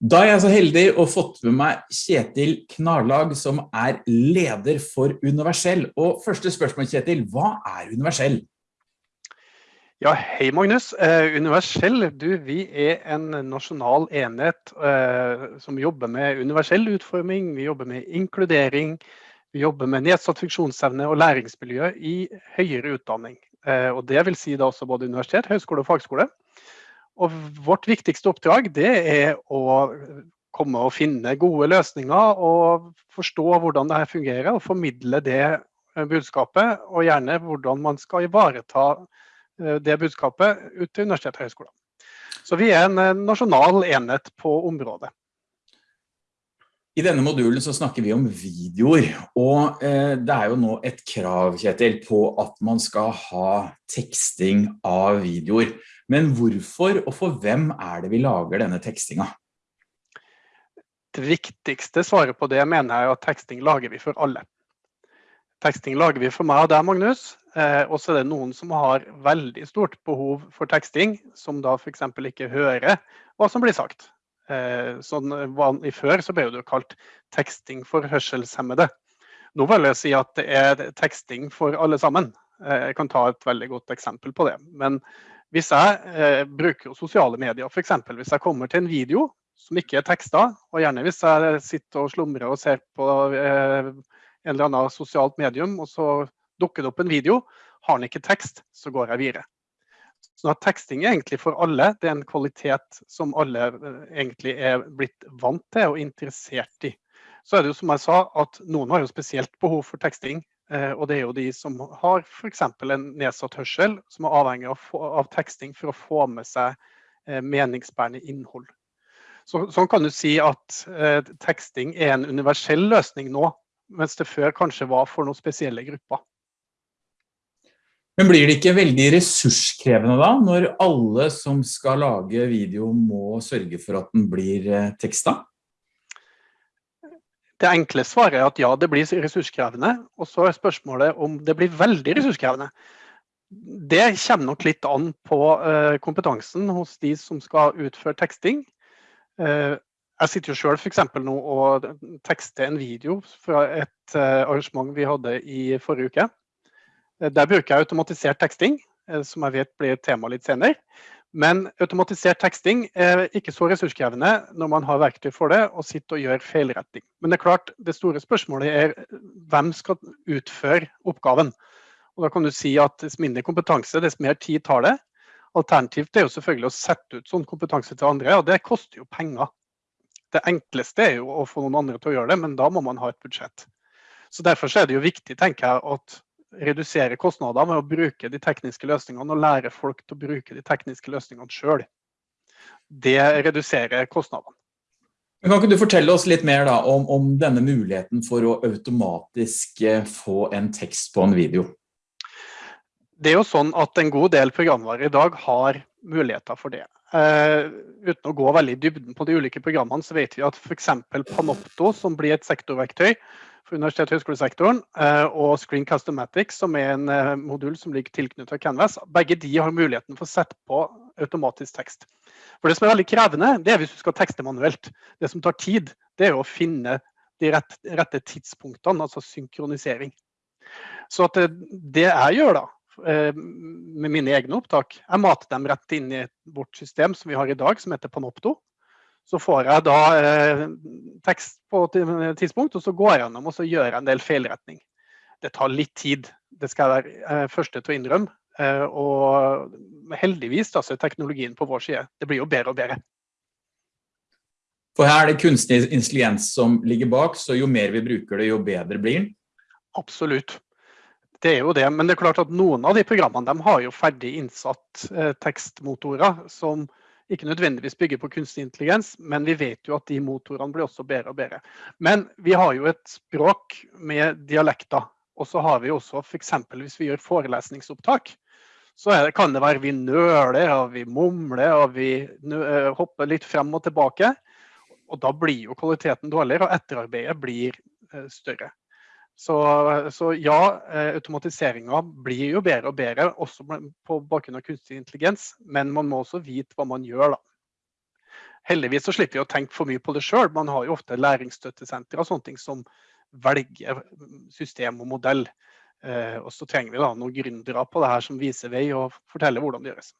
Da er jeg så heldig å fått med meg Kjetil Knarlag, som er leder for Universell. Og første spørsmål, Kjetil, hva er Universell? Ja, hei Magnus. Eh, universell, du, vi er en nasjonal enhet eh, som jobber med universell utforming, vi jobber med inkludering, vi jobber med nedsatt funksjonsevne og læringsmiljø i høyere utdanning. Eh, og det vil si da også både universitet, høyskole og fagskole. Og vårt viktigste oppdrag det er å komme og finne gode løsninger og forstå hvordan det her fungerer, og formidle det eh, budskapet, og gjerne hvordan man skal ivareta eh, det budskapet ut til universitet og høyskoler. Så vi er en eh, nasjonal enhet på området. I denne modulen så snakker vi om videoer, og eh, det er jo nå et krav, Kjetil, på at man skal ha teksting av videoer. Men hvorfor og for hvem er det vi lager denne tekstinga? Det viktigste svaret på det mener jeg at teksting lager vi for alle. Teksting lager vi for meg og deg, Magnus. Eh, og så er det noen som har veldig stort behov for teksting, som da f.eks. ikke hører hva som blir sagt. Eh, sånn, I før så ble det kalt teksting for hørselshemmede. Nå vil jeg si at det er teksting for alle sammen. Eh, jeg kan ta et veldig godt eksempel på det. Men hvis jeg eh, bruker sosiale medier, f.eks. hvis jeg kommer til en video som ikke er teksta, og gjerne hvis jeg sitter og slumrer og ser på eh, en eller annen sosialt medium, og så dukker det opp en video, har den ikke tekst, så går jeg videre. Så at Teksting er egentlig for alle. Det er en kvalitet som alle eh, egentlig er blitt vant til og interessert i. Så er det jo som jeg sa, at noen har jo spesielt behov for teksting. Eh, og det er jo de som har f.eks. en nedsatt hørsel, som er avhengig av, av, teksting for å få med seg eh, meningsbærende innhold. Så, sånn kan du si at eh, teksting er en universell løsning nå, mens det før kanskje var for noen spesielle grupper. Men blir det ikke veldig ressurskrevende da, når alle som skal lage video må sørge for at den blir eh, teksta? Det enkle svaret er at ja, det blir ressurskrevende. Og så er spørsmålet om det blir veldig ressurskrevende. Det kommer nok litt an på uh, kompetansen hos de som skal utføre teksting. Uh, jeg sitter jo sjøl f.eks. nå og tekster en video fra et arrangement vi hadde i forrige uke. Der bruker jeg automatisert teksting, som jeg vet blir et tema litt senere. Men automatisert teksting er ikke så ressurskrevende når man har verktøy for det og sitter og gjør feilretting. Men det er klart, det store spørsmålet er hvem skal utføre oppgaven. Og da kan du si at Dess mindre kompetanse, dess mer tid tar det. Alternativt er jo selvfølgelig å sette ut sånn kompetanse til andre, og det koster jo penger. Det enkleste er jo å få noen andre til å gjøre det, men da må man ha et budsjett. Så Derfor er det jo viktig tenker jeg, at redusere kostnader med å bruke de tekniske løsningene og lære folk til å bruke de tekniske løsningene sjøl. Det reduserer kostnadene. Kan ikke du fortelle oss litt mer da, om, om, denne muligheten for å automatisk eh, få en tekst på en video? Det er jo sånn at En god del programvare i dag har muligheter for det. Uh, uten å gå veldig i dybden på de ulike programmene, så vet vi at f.eks. Panopto, som blir et sektorverktøy, for universitet- og høyskolesektoren, eh, og Screen Customatic, som er en eh, modul som ligger tilknyttet Canvas. Begge de har muligheten for å sette på automatisk tekst. For Det som er veldig krevende, det er hvis du skal tekste manuelt. Det som tar tid, det er å finne de rette, rette tidspunktene, altså synkronisering. Så det, det jeg gjør da, eh, med mine egne opptak, jeg mater dem rett inn i vårt system som vi har i dag, som heter Panopto. Så får jeg da eh, tekst på et tidspunkt, og så går jeg gjennom og så gjør jeg en del feilretning. Det tar litt tid, det skal jeg være eh, første til å innrømme. Eh, og heldigvis da, så er teknologien på vår side. Det blir jo bedre og bedre. For her er det kunstig intelligens som ligger bak, så jo mer vi bruker det, jo bedre blir den? Absolutt. Det er jo det, men det er klart at noen av de programmene de har jo ferdig innsatt eh, tekstmotorer som ikke nødvendigvis bygger på kunstig intelligens, men vi vet jo at de motorene blir også bedre og bedre. Men vi har jo et språk med dialekter. Og så har vi også f.eks. hvis vi gjør forelesningsopptak, så det, kan det være vi nøler, og vi mumler og vi eh, hopper litt frem og tilbake. Og da blir jo kvaliteten dårligere, og etterarbeidet blir eh, større. Så, så ja, eh, automatiseringa blir jo bedre og bedre, også på bakgrunn av kunstig intelligens. Men man må også vite hva man gjør, da. Heldigvis så slipper vi å tenke for mye på det sjøl. Man har jo ofte læringsstøttesentre og sånne ting som velger system og modell. Eh, og så trenger vi da noen gründere på det her som viser vei og forteller hvordan det gjøres.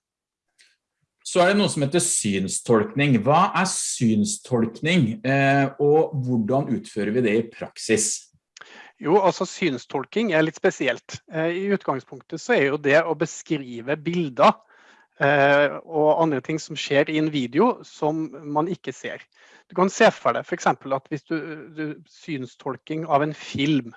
Så er det noe som heter synstolkning. Hva er synstolkning, eh, og hvordan utfører vi det i praksis? Jo, altså Synstolking er litt spesielt. Eh, I utgangspunktet så er jo det å beskrive bilder eh, og andre ting som skjer i en video som man ikke ser. Du kan se for deg f.eks. at hvis du, du synstolking av en film,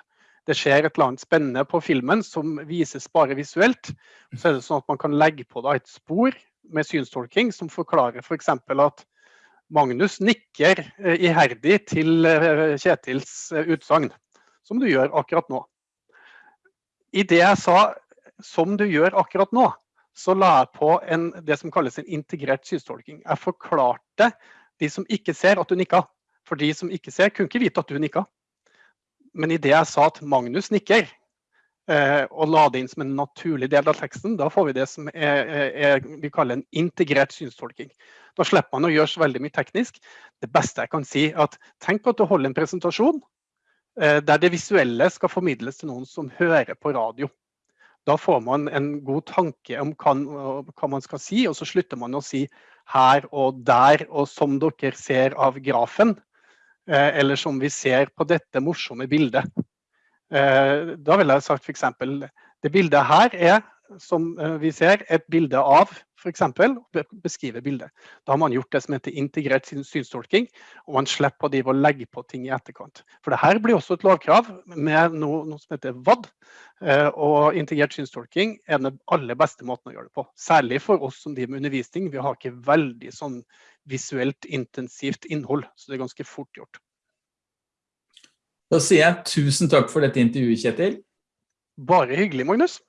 det skjer et eller annet spennende på filmen som vises bare visuelt, så er det sånn at man kan legge på da et spor med synstolking som forklarer f.eks. For at Magnus nikker eh, iherdig til Kjetils utsagn som du gjør akkurat nå. I det jeg sa 'som du gjør akkurat nå', så la jeg på en, det som kalles en integrert synstolking. Jeg forklarte de som ikke ser, at du nikka. For de som ikke ser, kunne ikke vite at du nikka. Men i det jeg sa at Magnus nikker, eh, og la det inn som en naturlig del av teksten, da får vi det som er, er, vi kaller en integrert synstolking. Da slipper man å gjøre så veldig mye teknisk. Det beste jeg kan si, er at tenk at du holder en presentasjon, der det visuelle skal formidles til noen som hører på radio. Da får man en god tanke om hva, man skal si, og så slutter man å si her og der og som dere ser av grafen. Eh, eller som vi ser på dette morsomme bildet. Eh, da ville jeg sagt f.eks. det bildet her er som eh, vi ser, et bilde av f.eks. beskrive bildet. Da har man gjort det som heter integrert synstolking, og man slipper å legge på ting i etterkant. For det her blir også et lovkrav med noe, noe som heter VAD. Eh, og integrert synstolking er den aller beste måten å gjøre det på. Særlig for oss som driver med undervisning. Vi har ikke veldig sånn visuelt intensivt innhold, så det er ganske fort gjort. Da sier jeg tusen takk for dette intervjuet, Kjetil. Bare hyggelig, Magnus.